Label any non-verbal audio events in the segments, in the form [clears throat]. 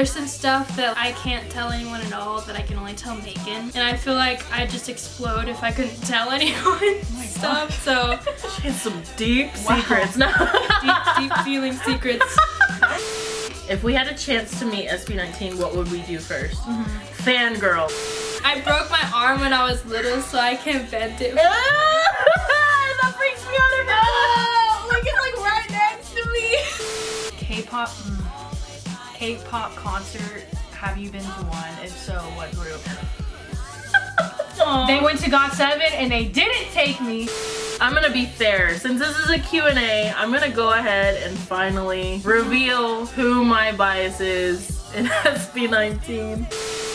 there's some stuff that I can't tell anyone at all that I can only tell Megan. And I feel like I'd just explode if I couldn't tell [laughs] anyone Oh stuff. So [laughs] She has some deep Wow. secrets. No. [laughs] deep, deep feeling secrets. if we had a chance to meet SB19, what would we do 1st Mm-hmm. Fangirl. I broke my arm when I was little, so I can't bend it. that freaks me out Oh, like it's like right next to me. K-pop, mm, K-pop concert. Have you been to one? If so, what group? [laughs] They went to GOT7 and they didn't take me. I'm gonna be fair. Since this is a Q&A, I'm gonna go ahead and finally reveal who my bias is in [laughs] SB19.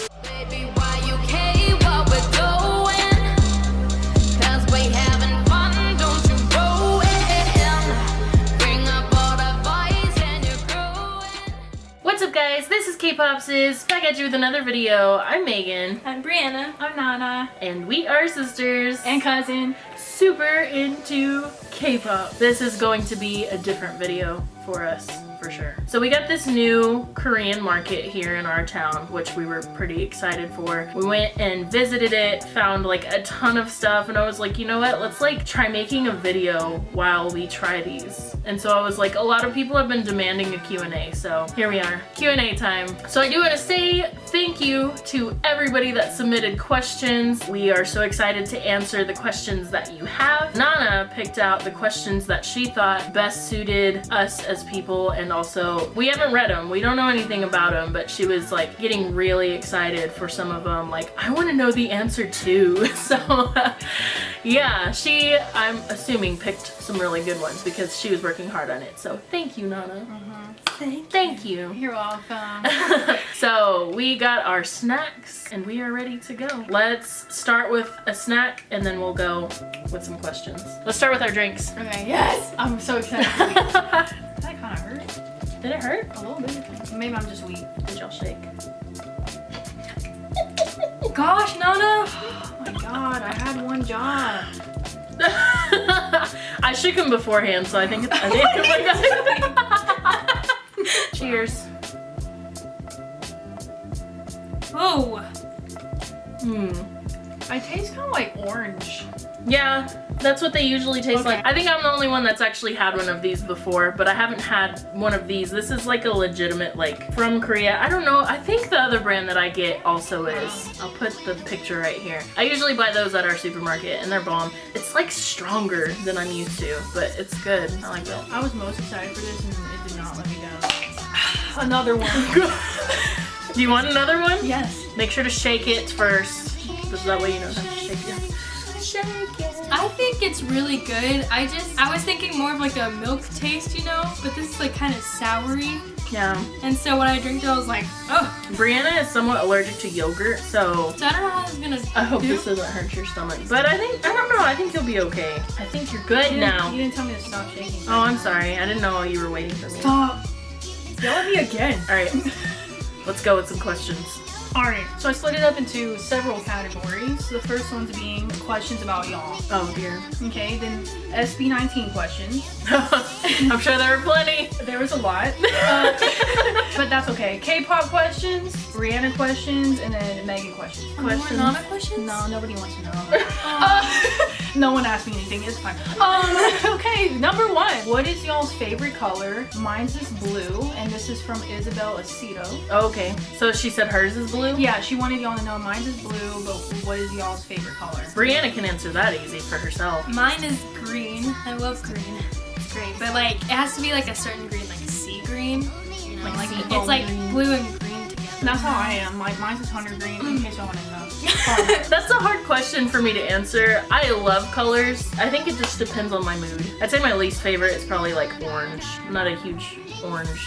What's up guys? This is K-Popsis, back at you with another video. I'm Megan, I'm Brianna. I'm Nana and we are sisters and cousin. super into K-pop. This is going to be a different video for us, for sure. So we got this new Korean market here in our town, which we were pretty excited for. We went and visited it, found like a ton of stuff, and I was like, you know what, let's like try making a video while we try these. And so I was like, a lot of people have been demanding a Q&A, so here we are, Q&A time. So I do want to say thank you to everybody that submitted questions. We are so excited to answer the questions that you have. Nana picked out the questions that she thought best suited us as people and also we haven't read them. We don't know anything about them, but she was like getting really excited for some of them. Like, I want to know the answer too. [laughs] So yeah, she, I'm assuming, picked some really good ones because she was working hard on it. So thank you, Nana. Mm-hmm. Thank, thank you. You're welcome. [laughs] so we got our snacks and we are ready to go. Let's start with a snack and then we'll go with some questions. Let's start with our drinks. Okay, yes! I'm so excited. [laughs] that kind of hurt Did it hurt? a little bit. Maybe I'm just weak. Did y'all shake? Gosh, Nana! [gasps] Oh my god, I had one job. [laughs] I shook him beforehand, so I think it's. I think [laughs] oh [laughs] God. Cheers. Oh, Hmm. I taste kind of like orange. Yeah, that's what they usually taste Okay. like. I think I'm the only one that's actually had one of these before, but I haven't had one of these. This is like a legitimate, like, from Korea. I don't know. I think the other brand that I get also is. I'll put the picture right here. I usually buy those at our supermarket, and they're bomb. It's like stronger than I'm used to, but it's good. I like it. I was most excited for this and it did not let me down. [sighs] Another one. [laughs] Do you want another one? yes. Make sure to shake it first. That way you know how to shake it. Shake it. I think it's really good. I just, I was thinking more of like a milk taste, you know? But this is like kind of soury. Yeah. And so when I drink it, I was like, oh. Brianna is somewhat allergic to yogurt, so So I don't know how it's gonna I hope do. this doesn't hurt your stomach. But I think, I don't know, I think you'll be okay. I think you're good You now. you didn't tell me to stop shaking. Oh, I'm sorry. I didn't know you were waiting for me. Stop. Yell at me again. All right, let's go with some questions. Alright, so I split it up into several categories. The first one's being questions about y'all. Oh dear. Okay, then SB19 questions. [laughs] I'm sure there were plenty. There was a lot. Uh, [laughs] but that's okay. K-pop questions, Brianna questions, and then Megan questions. Questions. Nana questions? No, nobody wants to know. [laughs] Uh, no one asked me anything. It's fine. Um, [laughs] okay, number one. What is y'all's favorite color? Mine's is blue, and this is from Isabel Aceto. Okay, so she said hers is blue. Yeah, she wanted y'all to know mine's is blue, but what is y'all's favorite color? Brianna can answer that easy for herself. Mine is green. I love green. It's great. But like, it has to be like a certain green, like sea green. You know, Like like, sea it's like green. blue and green together. That's how I am. My, mine's is hunter green, in case y'all want to know. [laughs] That's a hard question for me to answer. I love colors. I think it just depends on my mood. I'd say my least favorite is probably like orange. I'm not a huge orange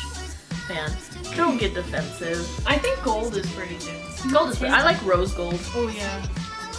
fan. Don't get defensive. I think gold is pretty good. Gold is pretty. I like rose gold. Oh yeah.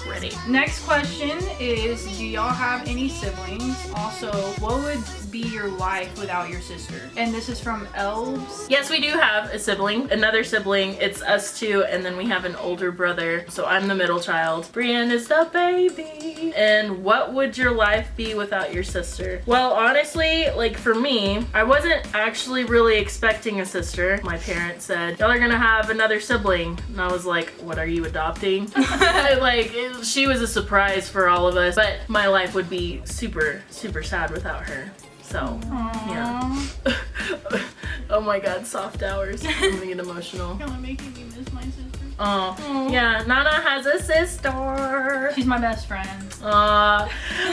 Ready. Next question is Do y'all have any siblings? Also, what would be your life without your sister? And this is from Elves. Yes, we do have a sibling, another sibling. It's us two, and then we have an older brother. So I'm the middle child. Brianna is the baby. And what would your life be without your sister? Well, honestly, like for me, I wasn't actually really expecting a sister. My parents said, y'all are gonna have another sibling. And I was like, what are you adopting? [laughs] [laughs] like, it- she was a surprise for all of us. But my life would be super, super sad without her. So, yeah. [laughs] oh my god, soft hours. I'm gonna get emotional. You're making me miss my sister. Oh, yeah, Nana has a sister. She's my best friend. Uh,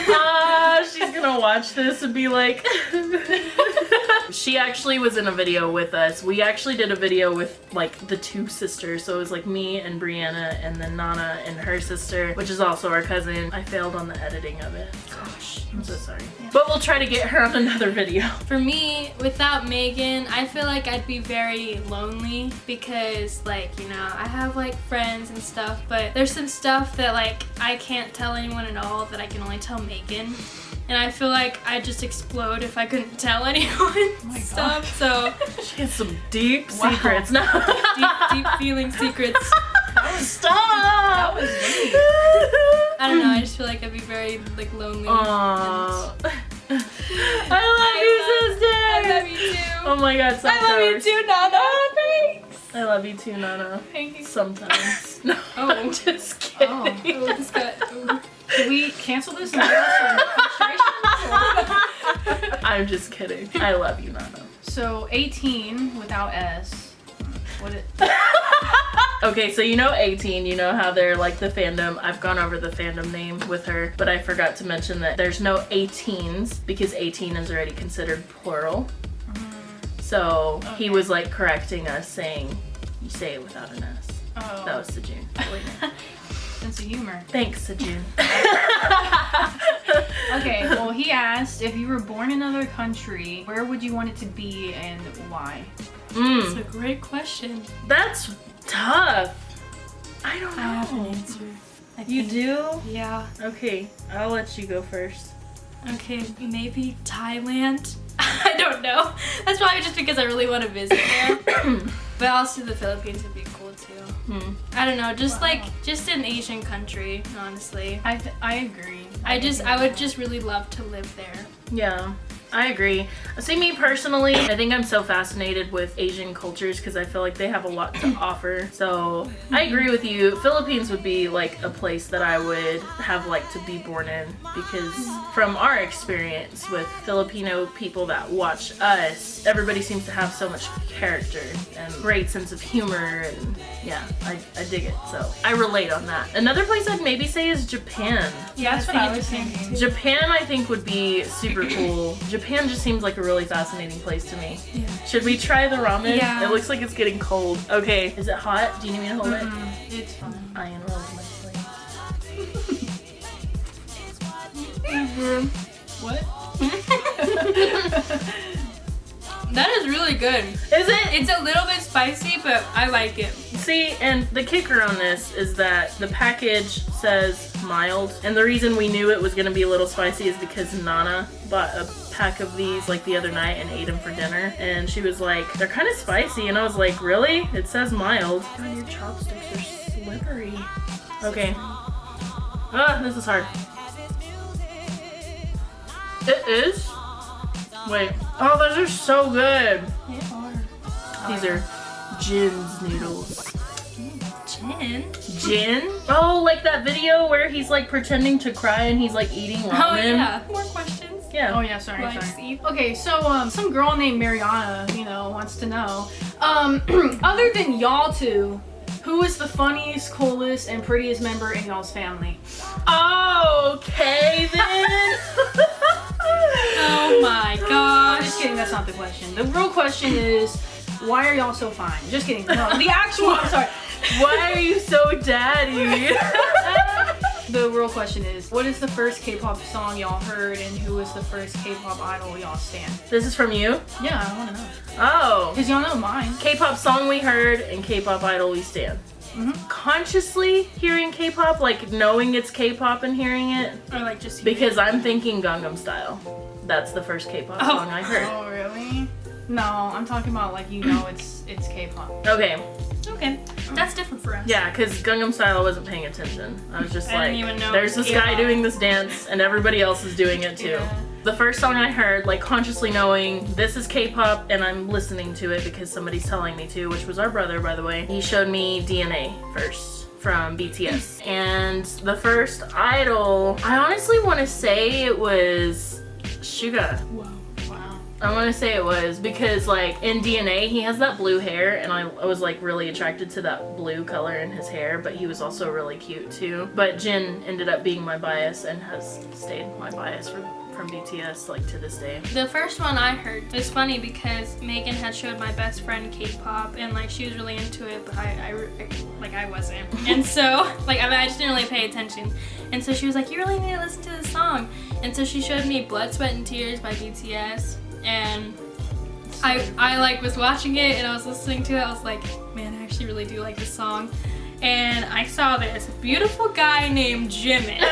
uh, she's gonna watch this and be like, [laughs] she actually was in a video with us. We actually did a video with like the two sisters. So it was like me and Brianna and then Nana and her sister, which is also our cousin. I failed on the editing of it. Gosh, I'm so sorry. But we'll try to get her on another video. For me, without Megan, I feel like I'd be very lonely because, like, you know, I have like friends and stuff, but there's some stuff that like I can't tell anyone at all that I can only tell Megan. And I feel like I'd just explode if I couldn't tell [laughs] anyone oh my stuff. So [laughs] She has some deep Wow. secrets now. [laughs] deep, deep feeling secrets. Stop! That was deep. I don't know. I just feel like I'd be very like lonely. Aww. and- I love you, sister. I love you too. Oh my god, soft I love you too, Nana. [laughs] Thanks. I love you too, Nana. Thank you. Sometimes. [laughs] no, Oh. [laughs] I'm just oh. kidding. Oh. Oh, this got, oh. Should we cancel this and get us some frustration? I'm just kidding. I love you, Nana. So 18 without S. What it? Okay, so you know 18, you know how they're like the fandom. I've gone over the fandom name with her, but I forgot to mention that there's no 18s because 18 is already considered plural. So he was like correcting us saying you say it without an S. Oh, That was Sejun. [laughs] sense of humor. Thanks, Sejun. [laughs] [laughs] Okay, well he asked if you were born in another country, where would you want it to be and why? Mm, That's a great question. that's tough. I don't I have an know. answer. You do? Yeah. Okay, I'll let you go first. Okay, maybe Thailand. [laughs] I don't know. That's probably just because I really want to visit there. [coughs] but also the Philippines would be cool too. Hmm. I don't know, just Wow. like just an Asian country, honestly. I th- I agree. I just I would just really love to live there. Yeah, I agree. See, me personally, I think I'm so fascinated with Asian cultures because I feel like they have a lot to offer. So I mm-hmm. agree with you. Philippines would be like a place that I would have liked to be born in because mm-hmm. from our experience with Filipino people that watch us, everybody seems to have so much character and great sense of humor and yeah, I, I dig it. So I relate on that. Another place I'd maybe say is Japan. Yeah, that's what I was Japan, thinking. Japan, I think, would be super cool. Japan just seems like a really fascinating place to me. Yeah. Should we try the ramen? Yeah. It looks like it's getting cold. Okay. Is it hot? Do you need me to hold it? Mm, it's fine. I unrolled my plate. What? [laughs] That is really good. Is it? It's a little bit spicy, but I like it. See, and the kicker on this is that the package says mild, and the reason we knew it was gonna be a little spicy is because Nana bought a pack of these like the other night and ate them for dinner, and she was like, "They're kind of spicy," and I was like, "Really? It says mild." God, your chopsticks are slippery. Okay. Ah, this is hard. It is. Wait. Oh, those are so good. These are Jin's noodles. Chin. Jin? Oh, like that video where he's like pretending to cry and he's like eating ramen. Oh yeah. More questions. Yeah. Oh yeah, sorry, Like sorry. Steve. Okay, so um, some girl named Mariana, you know, wants to know, um, [clears throat] other than y'all two, who is the funniest, coolest, and prettiest member in y'all's family? Okay then. [laughs] Oh my I'm gosh. just kidding. That's not the question. The real question is, why are y'all so fine? Just kidding. No, the actual. I'm sorry. Why are you so daddy? [laughs] the real question is, what is the first K-pop song y'all heard, and who was the first K-pop idol y'all stand? This is from you? Yeah, I want to know. Oh. Cause y'all know mine. K-pop song we heard and K-pop idol we stand. Mhm. Consciously hearing K-pop, like knowing it's K-pop and hearing it, Or like just because I'm thinking Gangnam Style. That's the first K-pop Oh. song I heard. Oh really? No, I'm talking about like you know it's it's K-pop. Okay, okay. That's different for us. yeah, because Gangnam Style wasn't paying attention. I was just I like, there's this guy doing this dance and everybody else is doing it too. Yeah. The first song I heard, like consciously knowing this is K-pop and I'm listening to it because somebody's telling me to, which was our brother by the way. He showed me DNA first from BTS. [laughs] and the first idol, I honestly want to say it was Suga. Wow. I want to say it was because like in DNA he has that blue hair and I, I was like really attracted to that blue color in his hair but he was also really cute too. But Jin ended up being my bias and has stayed my bias from from BTS like to this day. The first one I heard, it's funny because Megan had showed my best friend K-pop and like she was really into it, but I, I, I- like I wasn't. [laughs] And so like I, mean, I just didn't really pay attention. And so she was like, you really need to listen to this song. And so she showed me Blood, Sweat, and Tears by BTS, and I I like was watching it and I was listening to it. I was like, man, I actually really do like this song. And I saw this beautiful guy named Jimin. [laughs] and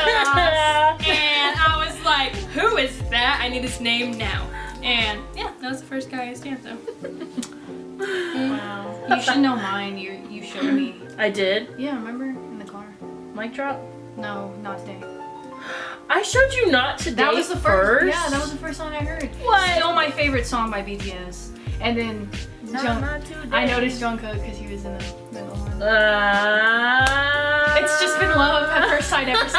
I was like, who is that? I need his name now. And yeah, that was the first guy I stamped though. Wow. You should know mine. You you showed me. I did. Yeah, remember in the car? Mic drop. No, not today. I showed you not today. That was the first. Yeah, that was the first song I heard. What? Still my favorite song by BTS. And then Not, Jung- not today. I noticed Jungkook because he was in the middle one. Uh, It's just been love at first sight ever since.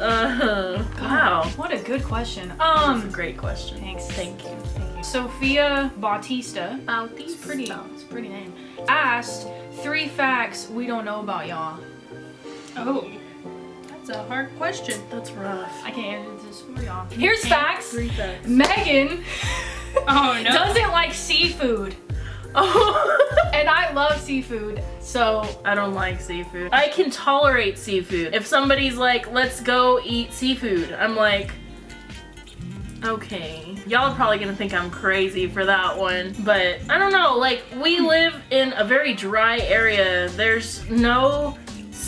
uh, wow. What a good question. That's a Um, great question. thanks. Thank you. Thank you. Sophia Bautista. It's pretty. It's pretty name. Asked three facts we don't know about y'all. Oh, that's a hard question. That's rough. I can't answer this for y'all. Here's facts. Facts. Megan [laughs] Oh no. doesn't like seafood, Oh. and I love seafood. So I don't like seafood. I can tolerate seafood. If somebody's like, let's go eat seafood, I'm like, okay. Y'all are probably gonna think I'm crazy for that one, but I don't know. Like, we hmm. live in a very dry area. There's no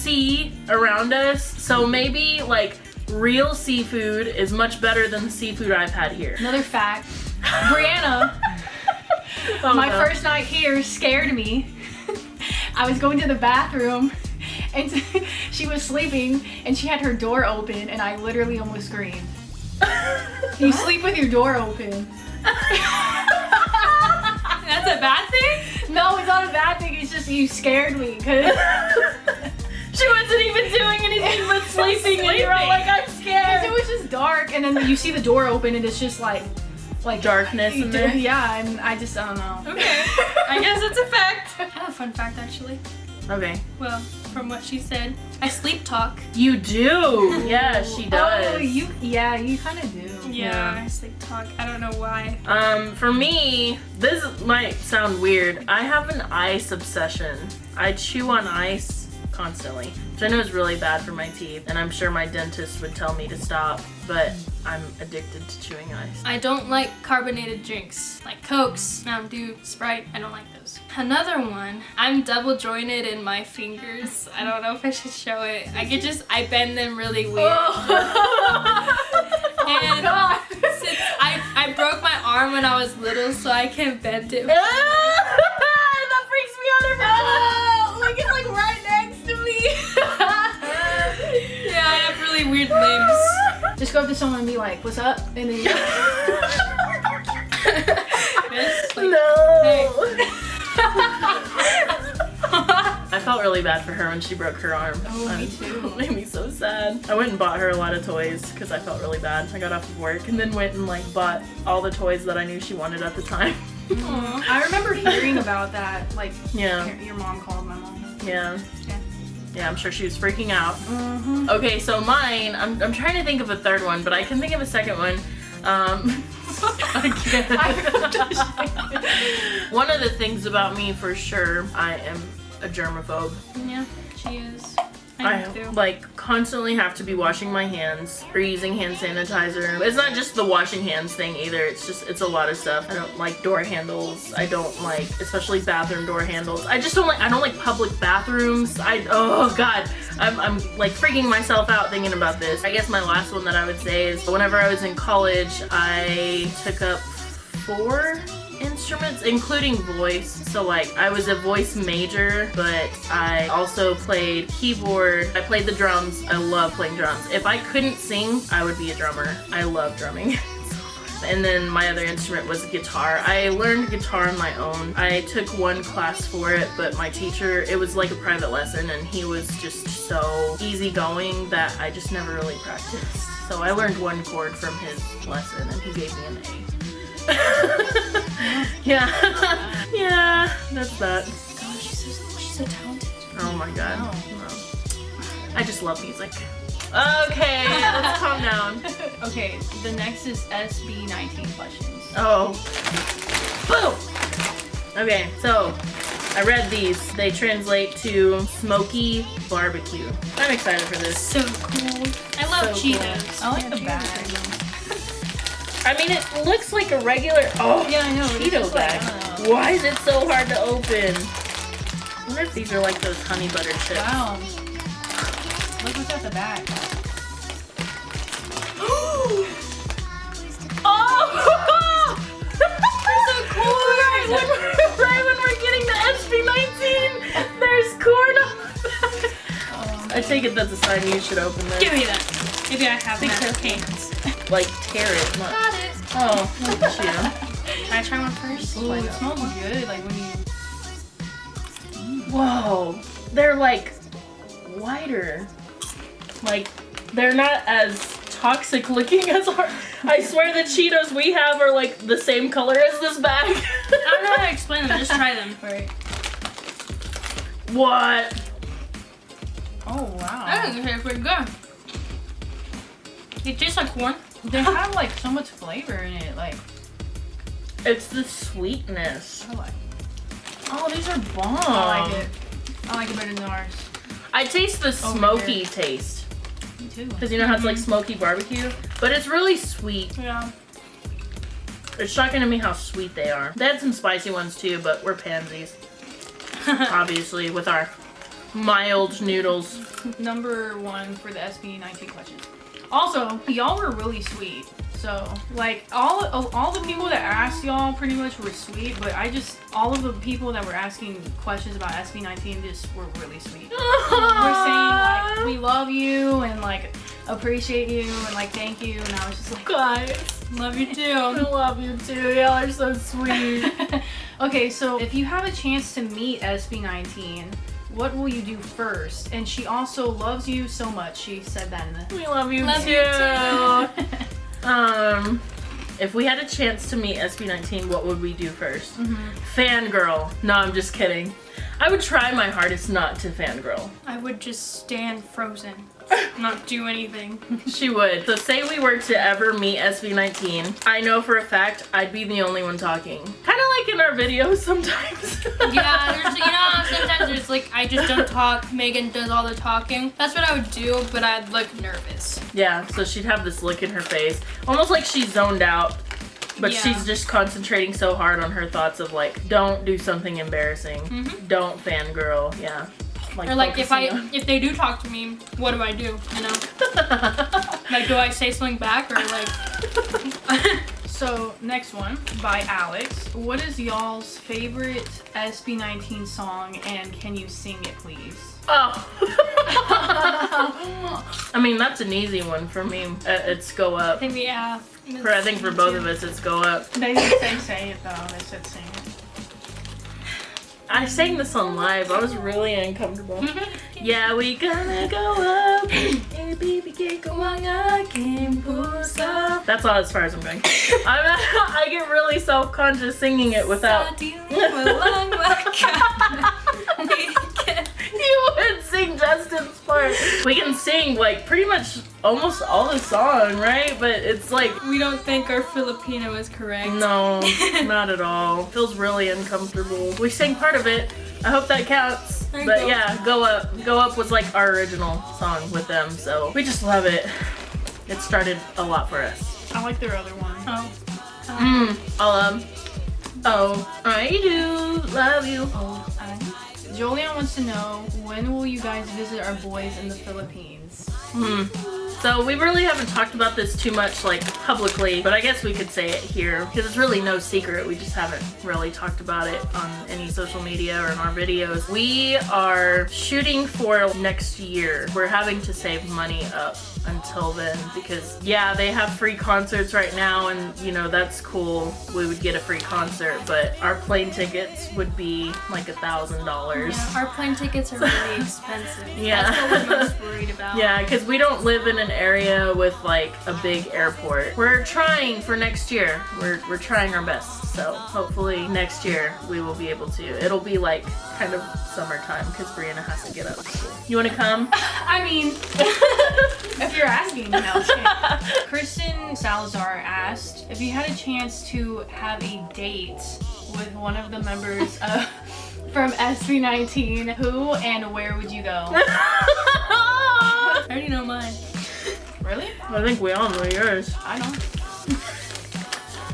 sea around us, so maybe like real seafood is much better than the seafood I've had here. another fact. [laughs] Brianna, Oh, my no. first night here scared me. I was going to the bathroom. And [laughs] she was sleeping and she had her door open and I literally almost screamed. [laughs] You sleep with your door open. That's a bad thing? No, it's not a bad thing. It's just you scared me because she wasn't even doing anything but [laughs] sleeping, and you're all like, I'm scared. it was just dark. And then you see the door open and it's just like, like Darkness in there. Yeah, and I just I don't know. Okay. [laughs] I guess it's a fact. I have a fun fact actually. Okay. Well, from what she said, I sleep talk. You do. [laughs] Yeah, she does. Oh, you yeah, you kind of do. Yeah, Yeah. I sleep talk. I don't know why. Um, for me, this might sound weird. I have an ice obsession. I chew on ice constantly, which I know is really bad for my teeth, and I'm sure my dentist would tell me to stop, but I'm addicted to chewing ice. I don't like carbonated drinks like Cokes, Mountain Dew, Sprite. I don't like those. Another one, I'm double jointed in my fingers. I don't know if I should show it. I could just, I bend them really weird. Oh. [laughs] and [laughs] oh, God. since I, I broke my arm when I was little, so I can bend it. [laughs] that freaks me out every time. like it's like right really weird limbs. [laughs] Just go up to someone and be like, "What's up?" And then [laughs] like, no. [laughs] I felt really bad for her when she broke her arm. Oh, me too. It made me so sad. I went and bought her a lot of toys because I felt really bad. I got off of work and then went and like bought all the toys that I knew she wanted at the time. Aw. I remember hearing about that. Like, Yeah, your mom called my mom. yeah. Yeah. I'm sure she was freaking out. Mm-hmm. Okay, so mine, I'm, I'm trying to think of a third one, but I can think of a second one. Um, [laughs] I can't. one of the things about me for sure, I am a germaphobe. Yeah, she is. I I like constantly have to be washing my hands or using hand sanitizer. It's not just the washing hands thing either. It's just it's a lot of stuff. I don't like door handles. I don't like especially bathroom door handles. I just don't like I don't like public bathrooms. I oh god. I'm I'm like freaking myself out thinking about this. I guess my last one that I would say is whenever I was in college, I took up four instruments including voice. So like i was a voice major but i also played keyboard. I played the drums. I love playing drums. If i couldn't sing i would be a drummer. I love drumming. [laughs] And then my other instrument was guitar. I learned guitar on my own. I took one class for it but my teacher it was like a private lesson and he was just so easygoing that i just never really practiced. So i learned one chord from his lesson and he gave me an a [laughs] yeah. [laughs] yeah, that's that. God, she's so, she's so talented. Oh my god. Wow. No. I just love music. Okay, let's calm down. [laughs] okay, the next is SB19 questions. Oh. Boom! Okay, so I read these. They translate to smoky barbecue. I'm excited for this. So cool. I love So cool. Cheetos. I like Yeah, the Cheetos bag. I mean, it looks like a regular. Oh, Yeah, I know. Cheeto just like, bag. Know. Why is it so hard to open? I wonder if these are like those honey butter chips. Wow. Look what's at the back. [gasps] Oh! so [laughs] cool! Right when, right when we're getting the SB19, there's corn on the back. [laughs] Um, I take it that's a sign you should open this. Give me that. Maybe I have careful. hands. Like, tear it. Not... Got it. Oh, look at [laughs] you. Can I try one first? ooh, it smells uh, good. Like when you. Whoa. They're like wider. Like, they're not as toxic looking as our. I swear the Cheetos we have are like the same color as this bag. I don't know how to explain them. Just try them. Right. [laughs] What? Oh wow. I think they taste pretty good. It tastes like corn. They have like so much flavor in it. Like It's the sweetness. I like. Oh, these are bomb. I like it. I like it better than ours. I taste the Over smoky taste. Me too. Because you know how it's like mm-hmm. smoky barbecue? But it's really sweet. Yeah. It's shocking to me how sweet they are. They had some spicy ones too, but we're pansies. [laughs] Obviously, with our mild noodles. Number one for the SB19 questions. Also, y'all were really sweet. So, like, all all the people that asked y'all pretty much were sweet, but I just, all of the people that were asking questions about SB19 just were really sweet. [laughs] We're saying, like, we love you and, like, appreciate you and, like, thank you. And I was just like, Guys, Love you too. [laughs] I love you too. Y'all are so sweet. [laughs] okay, so if you have a chance to meet SB19, what will you do first? And she also loves you so much. She said that in the. we love you Love too. you too. [laughs] Um, if we had a chance to meet SB19, what would we do 1st Fangirl. No, I'm just kidding. I would try my hardest not to fangirl. I would just stand frozen, not do anything. She would. So say we were to ever meet SB19, I know for a fact I'd be the only one talking. Kind of like in our videos sometimes. [laughs] Yeah, there's, you know, sometimes there's like, I just don't talk. Megan does all the talking. That's what I would do, but I'd look nervous. yeah, so she'd have this look in her face, almost like she's zoned out. But Yeah. she's just concentrating so hard on her thoughts of like, don't do something embarrassing. Mhm. Don't fangirl. Yeah. Or like, if I, focusing if they do talk to me, what do I do? You know, [laughs] like, do I say something back or like? [laughs] So, next one by Alex. What is y'all's favorite SB19 song and can you sing it, please? Oh. [laughs] I mean, that's an easy one for me. Uh, It's go up. I think have. For I think for both of us, it's go up. They didn't say say it though, they said sing it. I sang this on live. I was really uncomfortable. [laughs] Yeah, we gonna go up. Hey, baby, get going again, pusa. That's all as far as I'm going. [laughs] I'm, [laughs] I get really self-conscious singing it without. You would sing Justin's part. We can sing like pretty much almost all the song, right? But it's like We don't think our Filipino is correct. no, [laughs] not at all. Feels really uncomfortable. We sang part of it. I hope that counts. There But go. yeah, Go Up. Go Up was like our original song with them, so we just love it. It started a lot for us. I like their other one. Oh. Mm, all um. Oh, I do love you. Oh, I. Jolien wants to know when will you guys visit our boys in the Philippines? Hmm. So we really haven't talked about this too much like publicly, but I guess we could say it here because it's really no secret. We just haven't really talked about it on any social media or in our videos. We are shooting for next year. We're having to save money up until then because yeah, they have free concerts right now and you know, that's cool. We would get a free concert, but our plane tickets would be like a thousand dollars. Our plane tickets are really [laughs] expensive. Yeah. That's what we're most [laughs] worried about. Yeah, because we don't live in an area with like a big airport. We're trying for next year. We're, we're trying our best. So hopefully next year we will be able to. It'll be like kind of summertime because Brianna has to get up. You want to come? [laughs] I mean, if you're asking, no. I'm. [laughs] Kristen Salazar asked if you had a chance to have a date with one of the members of, [laughs] from SB19, who and where would you go? [laughs] I already know mine. Really? I think we all know yours. I don't.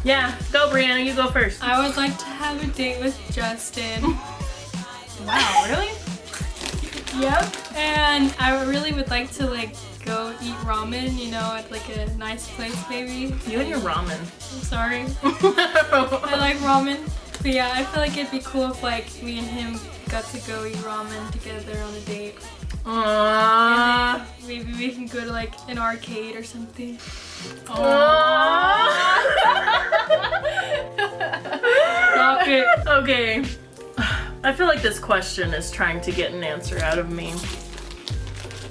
Yeah, go Brianna, you go first. I would like to have a date with Justin. Wow, really? Yep. And I really would like to like go eat ramen, you know, at like a nice place maybe. You and your ramen. I'm sorry. [laughs] I like ramen. But yeah, I feel like it'd be cool if like me and him got to go eat ramen together on a date. Aww. Maybe we can go to like an arcade or something. Stop it. Okay. [sighs] I feel like this question is trying to get an answer out of me.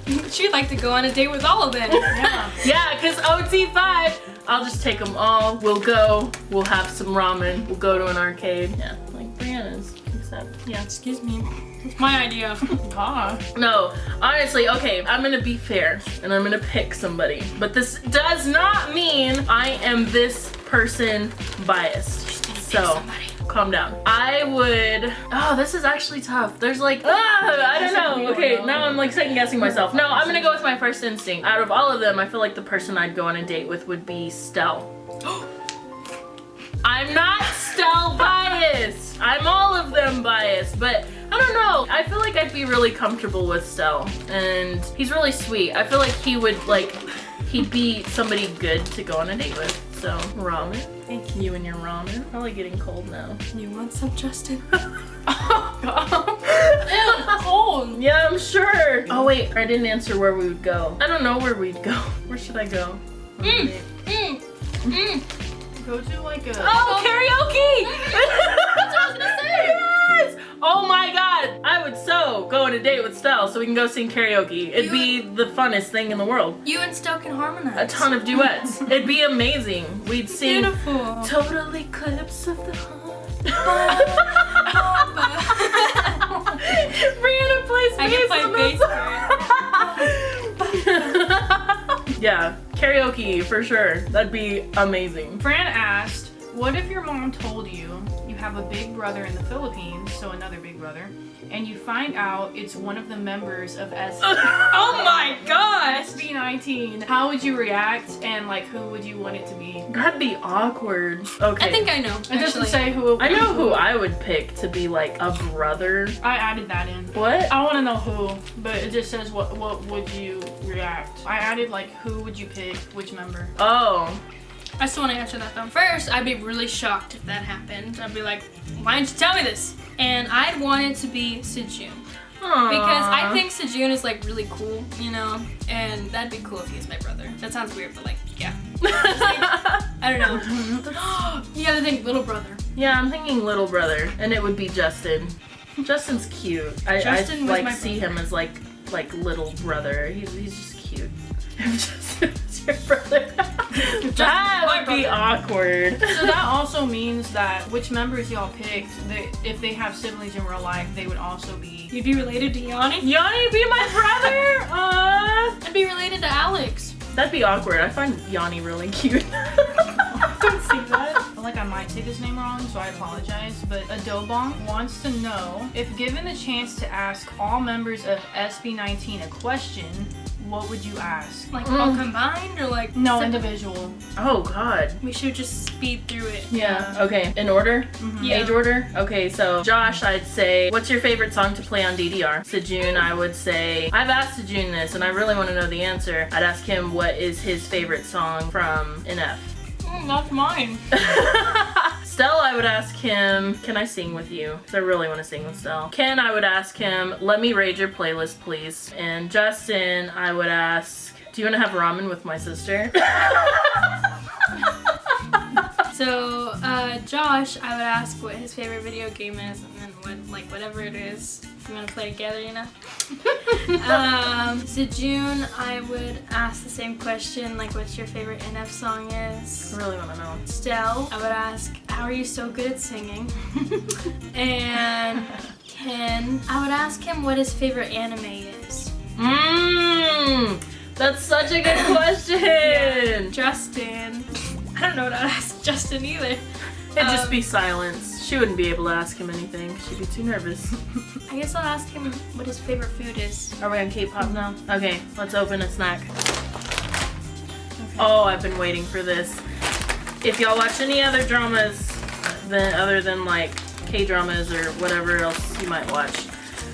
[laughs] She'd like to go on a date with all of them. [laughs] Yeah. Yeah, because OT5, I'll just take them all. We'll go. We'll have some ramen. We'll go to an arcade. Yeah, like Brianna's. Except, yeah. Excuse me. It's my idea. [laughs] Ah. No, honestly, okay, I'm gonna be fair and I'm gonna pick somebody. But this does not mean I am this person biased. So, calm down. I would, oh, this is actually tough. There's like, ah, I don't know. Okay, now I'm like second guessing myself. No, I'm gonna go with my first instinct. Out of all of them, I feel like the person I'd go on a date with would be Stell. [gasps] I'm not Stell biased. I'm all of them biased, but I don't know. I feel like I'd be really comfortable with Stell, and he's really sweet. I feel like he would like, he'd be somebody good to go on a date with. So ramen. Thank You and your ramen. Probably getting cold now. You want some, Justin? [laughs] [laughs] Ew, cold. Yeah, I'm sure. Oh wait, I didn't answer where we would go. I don't know where we'd go. [laughs] Where should I go? on a Mm. Mm. Mm. Go to like a. Oh, karaoke! That's what I was gonna say. Oh my god, I would so go on a date with Stell so we can go sing karaoke. It'd be the funnest thing in the world. You and Stoke can harmonize. A ton of duets. [laughs] It'd be amazing. We'd sing Beautiful. Total Eclipse of the Heart. [laughs] Brianna plays I bass can play bass [laughs] yeah, karaoke for sure. That'd be amazing. Fran asked, "What if your mom told you you have a big brother in the Philippines, so another big brother, and you find out it's one of the members of S- [laughs] oh my gosh! SB19? How would you react, and like who would you want it to be? That'd be awkward. Okay. I think I know. It doesn't say who. I know who I would pick to be like a brother. I added that in. What? I want to know who, but it just says what what would you react. I added like who would you pick, which member. Oh. I still want to answer that though. First, I'd be really shocked if that happened. I'd be like, why didn't you tell me this? And I'd want it to be Sejun. Because I think Sejun is like really cool, you know? And that'd be cool if he was my brother. That sounds weird, but like, yeah. [laughs] I don't know. [gasps] you gotta think little brother. yeah, I'm thinking little brother, and it would be Justin. Justin's cute. I, Justin I like see him as like like little brother. He's he's just cute. [laughs] [laughs] If Justin was your brother, [laughs] that would be awkward. So that also means that which members y'all picked, they, if they have siblings in real life, they would also be. You'd be related to Yanni? Yanni be my [laughs] brother. Uh, I'd be related to Alex. that'd be awkward. I find Yanni really cute. [laughs] Don't say that. I feel like I'm might say this name wrong, so I apologize. But Adobong wants to know if given the chance to ask all members of SB19 a question, what would you ask? Like all mm. combined or like No, individual. Oh God. We should just speed through it. Yeah. Um, okay. In order? Mm-hmm. Yeah. Age order? Okay, so Josh, I'd say, what's your favorite song to play on DDR? Sejun, I would say, I've asked Sejun this and I really want to know the answer. I'd ask him what is his favorite song from NF. Mm, that's mine. [laughs] Stell, I would ask him, can I sing with you? 'Cause I really want to sing with Stell. Ken, I would ask him, let me raid your playlist, please. And Justin, I would ask, do you want to have ramen with my sister? [laughs] So, uh, Josh, I would ask what his favorite video game is, and then what, like, whatever it is, we want to play together, you know. [laughs] um, June, I would ask the same question, like, what's your favorite NF song is. I really want to know. Stell, I would ask, how are you so good at singing? [laughs] and Ken, I would ask him what his favorite anime is. Mmm, that's such a good question. [laughs] Justin, I don't know what I'd ask Justin either. It'd just Um, be silence. She wouldn't be able to ask him anything. She'd be too nervous. [laughs] I guess I'll ask him what his favorite food is. Are we on K-pop now? Okay, let's open a snack. Oh, I've been waiting for this. If y'all watch any other dramas than other than like K-dramas or whatever else you might watch,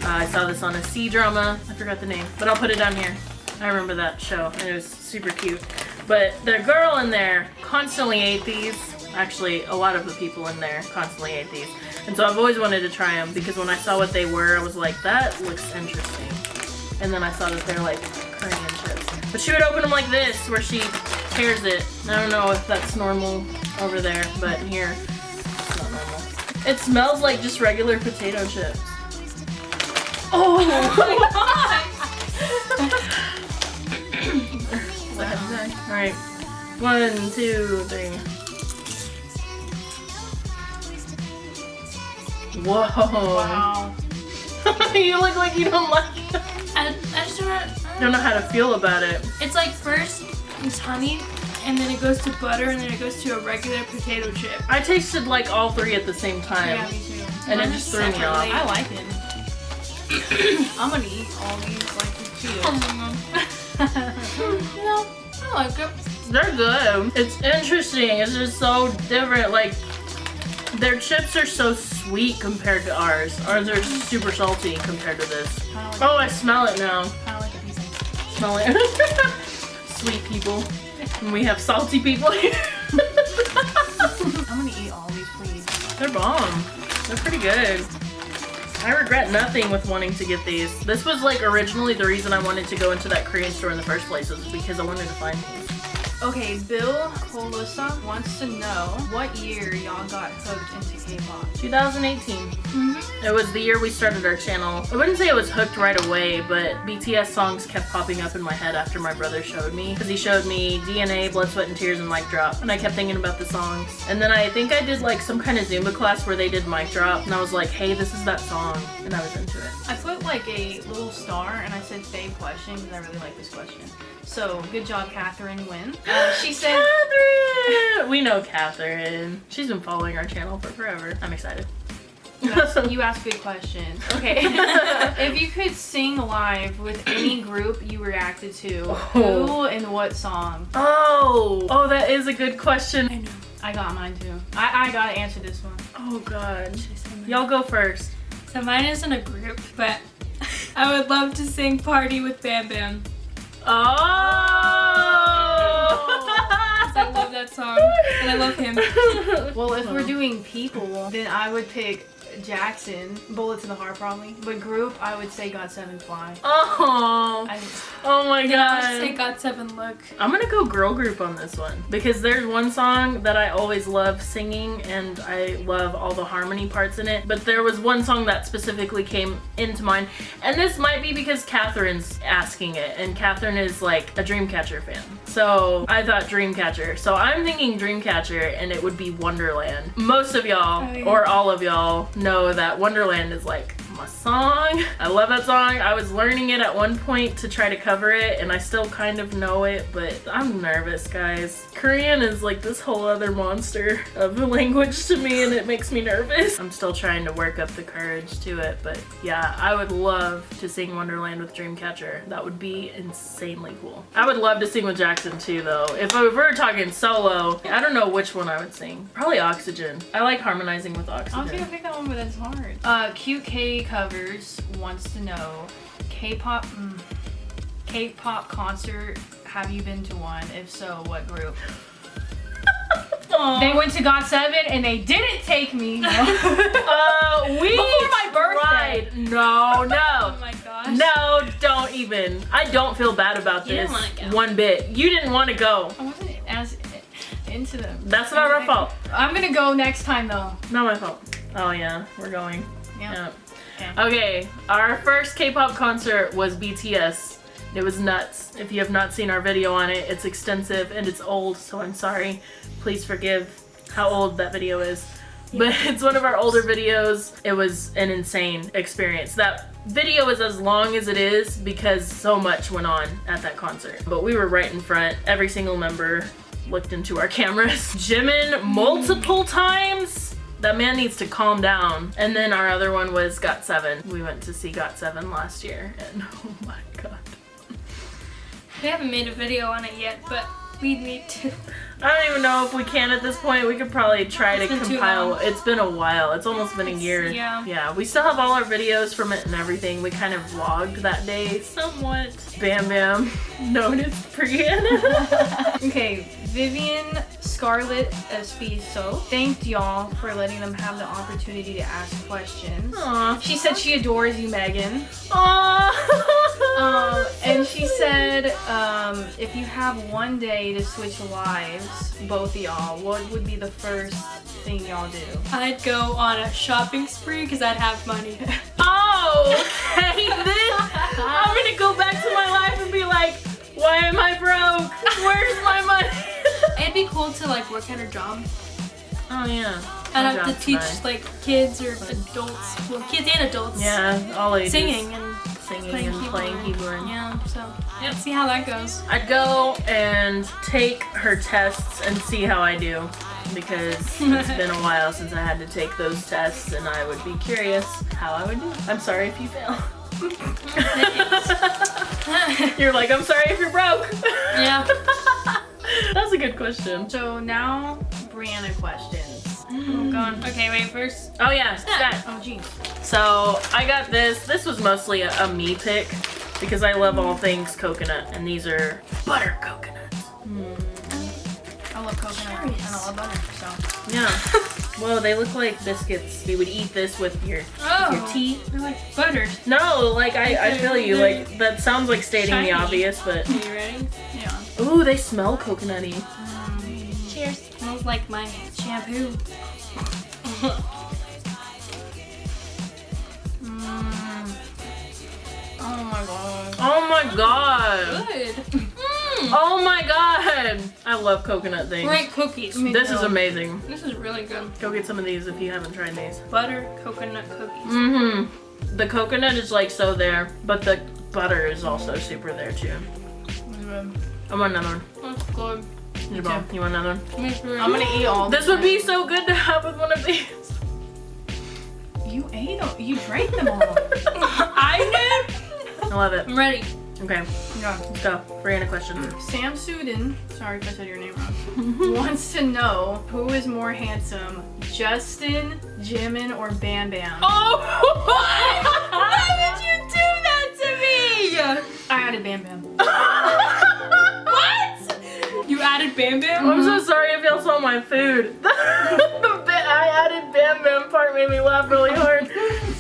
uh, I saw this on a C drama. I forgot the name, but I'll put it down here. I remember that show, and it was super cute. But the girl in there constantly ate these. Actually, a lot of the people in there constantly ate these. And so I've always wanted to try them because when I saw what they were, I was like, that looks interesting. And then I saw that they're like. But she would open them like this, where she tears it. I don't know if that's normal over there, but here, it's not normal. It smells like just regular potato chips. Oh [laughs] my god! Alright. One, two, three. Whoa. Wow. [laughs] you look like you don't like it. I, I just don't, I Don't know how to feel about it. It's like first it's honey, and then it goes to butter, and then it goes to a regular potato chip. I tasted like all three at the same time. Yeah, me too. and it just threw me off. I like it. [coughs] I'm gonna eat all these like you [laughs] know, I like it. They're good. It's interesting. It's just so different. Like, their chips are so sweet compared to ours. Ours are super salty compared to this. Kinda like, Oh, I smell it now. Smell it. [laughs] Sweet people. And we have salty people here. I'm gonna eat all these, please. They're bomb. They're pretty good. I regret nothing with wanting to get these. This was like originally the reason I wanted to go into that Korean store in the first place was because I wanted to find these. Okay, Bill Colusa wants to know what year y'all got hooked into K-pop. 2018. Mm-hmm. It was the year we started our channel. I wouldn't say it was hooked right away, but BTS songs kept popping up in my head after my brother showed me. Because he showed me DNA, Blood, Sweat, and Tears, and Mic Drop. And I kept thinking about the songs. And then I think I did like some kind of Zumba class where they did Mic Drop. And I was like, hey, this is that song. And I was into it. I put like a little star and I said fave question because I really like this question. So good job, Catherine Wynn. Uh, [gasps] she said, Catherine! We know Catherine. She's been following our channel for forever. I'm excited. you asked, [laughs] you asked good questions. Okay. [laughs] if you could sing live with any group you reacted to, Oh. who and what song? Oh, oh, that is a good question. I know. I got mine too. I, I gotta answer this one. Oh God, Should I say mine? y'all go first. So mine isn't a group, but I would love to sing "Party with Bam Bam." Oh, [laughs] I love that song, and I love him. [laughs] Well, if we're doing people, then I would pick Jackson, Bullet to the Heart probably. But group, I would say GOT7 Fly. Oh, I, oh my Then I would say god. "GOT7 Look." I'm gonna go girl group on this one because there's one song that I always love singing and I love all the harmony parts in it. But there was one song that specifically came into mind, and this might be because Catherine's asking it, and Catherine is like a Dreamcatcher fan. So I thought Dreamcatcher. So I'm thinking Dreamcatcher, and it would be Wonderland. Most of y'all, Oh, yeah. or all of y'all, know that Wonderland is like song. I love that song. I was learning it at one point to try to cover it and I still kind of know it, but I'm nervous, guys. Korean is like this whole other monster of a language to me and it makes me nervous. I'm still trying to work up the courage to it, but yeah, I would love to sing Wonderland with Dreamcatcher. That would be insanely cool. I would love to sing with Jackson too, though. If, we were talking solo, I don't know which one I would sing. Probably Oxygen. I like harmonizing with Oxygen. I was gonna pick that one, but it's hard. Uh, Cute K covers wants to know K-pop. Mm, K-pop concert. Have you been to one? If so, what group? They went to GOT7 and they didn't take me. No. [laughs] Uh, we Before my birthday. tried. No, Oh no. my gosh. No, don't even. I don't feel bad about You this one bit. You didn't want to go. I wasn't as into them. That's not our fault. I'm gonna go next time though. Not my fault. Oh yeah, we're going. Yeah. Yeah. [laughs] Okay, our first K-pop concert was BTS. It was nuts. If you have not seen our video on it, it's extensive and it's old, so I'm sorry. Please forgive how old that video is. But [laughs] it's one of our older videos. It was an insane experience. That video is as long as it is because so much went on at that concert. But we were right in front. Every single member looked into our [laughs] cameras. Jimin multiple times. That man needs to calm down. And then our other one was GOT7. We went to see GOT7 last year and [laughs] oh my god. We haven't made a video on it yet, but we need to. I don't even know if we can at this point. We could probably try It's to compile. It's been a while. It's almost been a It's- year. yeah. Yeah. We still have all our videos from it and everything. We kind of vlogged that day somewhat. Bam Bam, [laughs] known as Brianna. [laughs] Okay, Vivian Scarlett Espiso thanked y'all for letting them have the opportunity to ask questions. Aw. She said she adores you, Megan. Aw. Um, [laughs] and she said, um, if you have one day to switch lives, both y'all, what would be the first thing y'all do? I'd go on a shopping spree because I'd have money. [laughs] Oh, okay. [laughs] Then I'm gonna go back to my life and be like, why am I broke? Where's my money? It'd be cool to like work at a job. oh yeah. I'd have to teach tonight. like kids or adults, well, kids and adults, Yeah, all ages. singing and singing playing and keyboard. playing keyboard. Yeah, so Yep. see how that goes. I'd go and take her tests and see how I do because [laughs] it's been a while since I had to take those tests and I would be curious how I would do. I'm sorry if you fail. [laughs] [laughs] you're like, I'm sorry if you're broke. Yeah. [laughs] That's a good question. So now, Brianna questions. Oh mm. god. Okay, wait. First, Oh yeah, stat. Oh, geez. So I got this. This was mostly a, a me pick because I love all things coconut and these are butter coconuts. Hmm. I love coconut and I love butter, so. Yeah. Whoa, they look like biscuits. You would eat this with your oh, your teeth. they're like buttered. No, like I, I feel you. Like that sounds like stating Shiny. the obvious, but Are you ready? Yeah. ooh, they smell coconutty. Cheers. Smells like my shampoo. [laughs] Mm. Oh my god. Oh my god. Good. Mm. Oh my god. I love coconut things. Great cookies. Me This is amazing. This is really good. Go get some of these if you haven't tried these. Butter coconut cookies. Mm-hmm. The coconut is like so there, but the butter is also super there too. I want another one. That's good. Jabal, you want another one? Me too. I'm gonna eat all This would be so good to have with one of these. You ate them. You drank them all. [laughs] I did. I love it. I'm ready. Okay, yeah. let's go. Brianna question. Mm. Sam Sudin, sorry if I said your name wrong, [laughs] wants to know who is more handsome, Justin, Jimin, or Bam Bam? Oh! [laughs] Why would you do that to me? I added Bam Bam. [laughs] What? You added Bam Bam? I'm so mm-hmm. sorry if y'all saw my food. the bit I added Bam Bam part made me laugh really hard.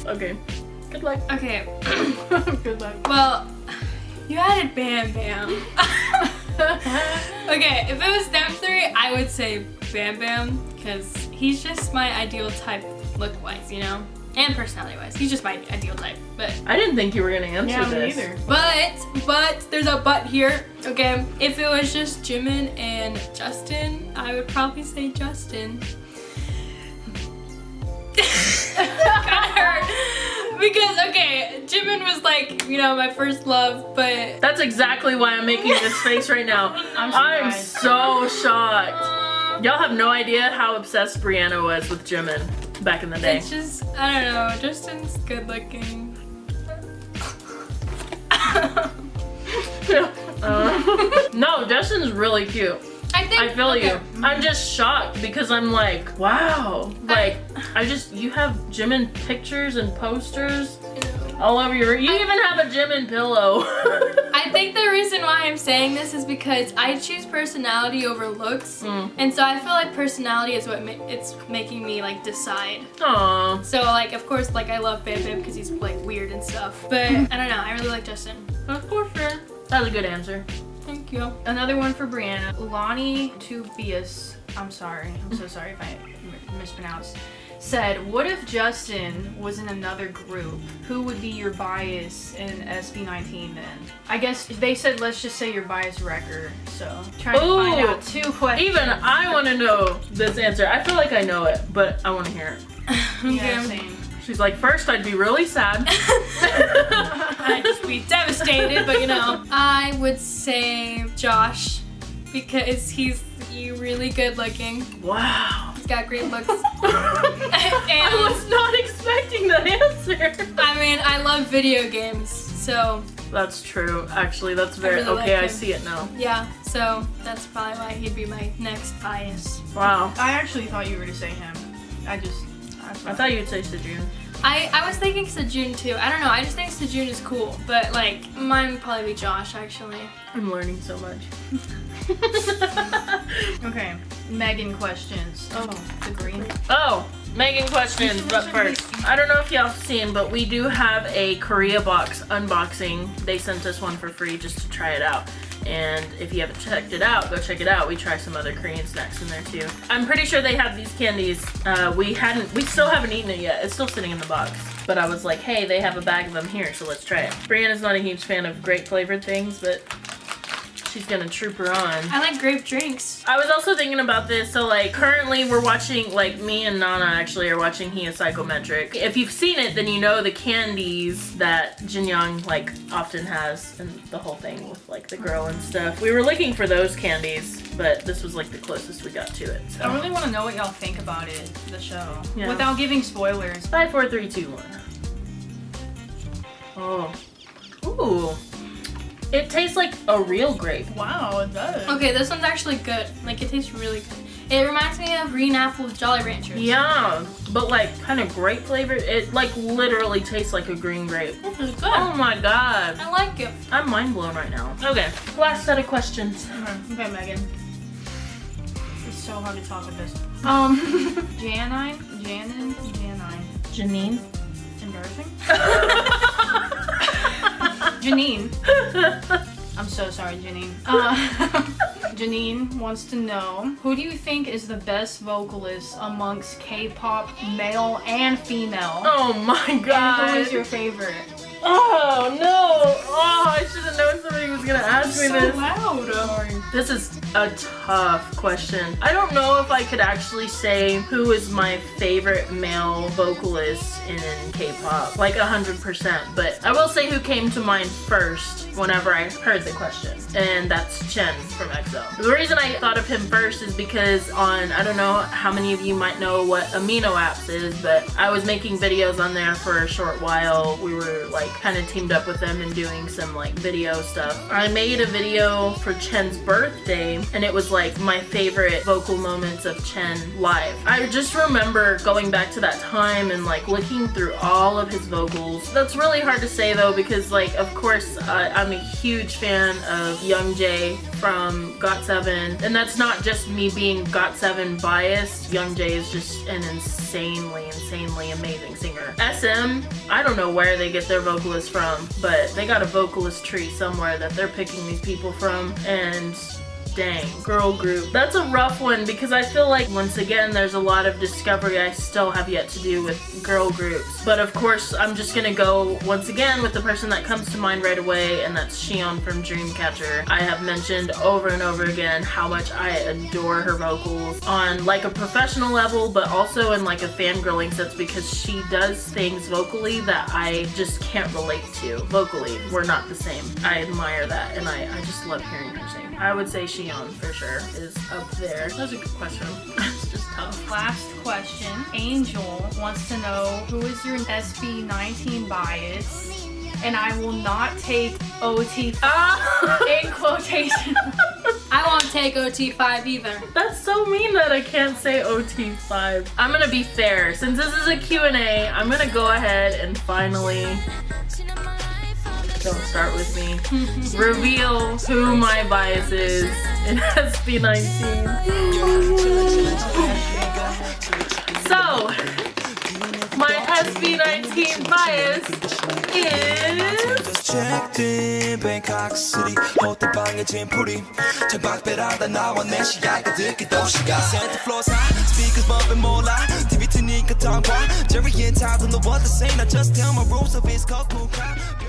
Okay, good luck. Okay. [coughs] [coughs] Good luck. Well, you added Bam Bam. [laughs] okay, if it was them three, I would say Bam Bam because he's just my ideal type look-wise, you know, and personality-wise. He's just my ideal type. But I didn't think you were gonna answer Yeah, me this. either. but but there's a but here. Okay, if it was just Jimin and Justin, I would probably say Justin. [laughs] Because okay, Jimin was like you know my first love, but That's exactly why I'm making this face right now. [laughs] I'm I'm so shocked. Y'all have no idea how obsessed Brianna was with Jimin back in the day. it's just I don't know. Justin's good looking. [laughs] Uh, no, Justin's really cute. I think I feel okay. you. I'm just shocked because I'm like, wow. Like, I just, you have Jimin pictures and posters all over your, you even have a Jimin pillow. [laughs] I think the reason why I'm saying this is because I choose personality over looks, Mm. and so I feel like personality is what ma- it's making me like decide. Aw. So like, of course, like I love Bam Bam because he's like weird and stuff, but [laughs] I don't know. I really like Justin. Of course, fair. That's a good answer. Thank you. Another one for Brianna. Lonnie Tubius, I'm sorry, I'm so sorry if I mispronounced, said, What if Justin was in another group? Who would be your bias in SB19 then? I guess they said, let's just say your bias wrecker. So, trying to find out two questions. Even I want to know this answer. I feel like I know it, but I want to hear it. [laughs] Yeah, Okay. Same. She's like, first I'd be really sad. [laughs] I'd just be devastated, but you know. I would say Josh because he's you really good looking. wow. He's got great looks. [laughs] I was not expecting that answer. I mean, I love video games, so That's true. Actually, that's very really like okay. I see it now. yeah. So that's probably why he'd be my next bias. Wow. I actually thought you were to say him. I just. I thought you'd say Sejun. I, I was thinking Sejun too. I don't know. I just think Sejun is cool, but like mine would probably be Josh actually. I'm learning so much. [laughs] Okay, Megan questions. Oh, the green. oh, Megan questions, but first, I don't know if y'all have seen, but we do have a Korea box unboxing. They sent us one for free just to try it out. And if you haven't checked it out, go check it out. We try some other Korean snacks in there too. I'm pretty sure they have these candies. Uh, we hadn't, we still haven't eaten it yet. It's still sitting in the box. But I was like, hey, they have a bag of them here, so let's try it. Brianna's not a huge fan of grape flavored things, but she's gonna troop her on. I like grape drinks. I was also thinking about this. So, like, currently we're watching, like, me and Nana actually are watching He is Psychometric. If you've seen it, then you know the candies that Jin Young, like, often has and the whole thing with, like, the girl and stuff. We were looking for those candies, but this was, like, the closest we got to it. I really want to know what y'all think about it, the show, Yeah. without giving spoilers. five, four, three, two, one. Oh. Ooh. It tastes like a real grape. Wow, it does. Okay, this one's actually good. Like it tastes really good. It reminds me of green apple Jolly Ranchers. Yeah, but like kind of grape flavor. It like literally tastes like a green grape. This is good. Oh my god. I like it. I'm mind blown right now. Okay, last set of questions. Okay, Megan. It's so hard to talk with this. Um, [laughs] Janine, Janin, Janine. Janine. Embarrassing. [laughs] [laughs] Janine. [laughs] I'm so sorry, Janine. Uh, [laughs] Janine wants to know who do you think is the best vocalist amongst K-pop, male and female? oh my And who god. is your favorite? Oh no. Gonna ask this. loud. This is a tough question. I don't know if I could actually say who is my favorite male vocalist in K-pop, like 100%, but I will say who came to mind first whenever I heard the question, and that's Chen from EXO. The reason I thought of him first is because on, I don't know how many of you might know what Amino Apps is, but I was making videos on there for a short while. We were like kind of teamed up with them and doing some like video stuff. I made a video for Chen's birthday and it was like my favorite vocal moments of Chen live. I just remember going back to that time and like looking through all of his vocals. That's really hard to say though because like of course uh, I'm a huge fan of Young Jae from GOT7 and that's not just me being GOT7 biased. Young Jae is just an insanely, insanely amazing singer. SM, I don't know where they get their vocalists from, but they got a vocalist tree somewhere that they're picking these people from and Dang, girl group. That's a rough one because I feel like once again there's a lot of discovery I still have yet to do with girl groups. But of course I'm just gonna go once again with the person that comes to mind right away and that's Siyeon from Dreamcatcher. I have mentioned over and over again how much I adore her vocals on like a professional level but also in like a fangirling sense because she does things vocally that I just can't relate to. Vocally, we're not the same. I admire that and I, I just love hearing her sing. I would say Siyeon for sure is up there. That's a good question. [laughs] it's just tough. Last question. Angel wants to know who is your SB19 bias? And I will not take OT [laughs] Ah! in quotation. [laughs] I won't take OT5 either. That's so mean that I can't say OT5. I'm gonna be fair. Since this is a Q&A, I'm gonna go ahead and finally, don't start with me, reveal who my bias is in SB19. So, my SB19 bias is... checked in Bangkok City 호텔방에 짐풀이 창밖배라다 나와 내 시야가 듣기 도시가 Santa floors high speakers bumping 몰라 TV 트니까 tongue Jerry and Todd don't know what to say Now just tell my rules of his cold moon crowd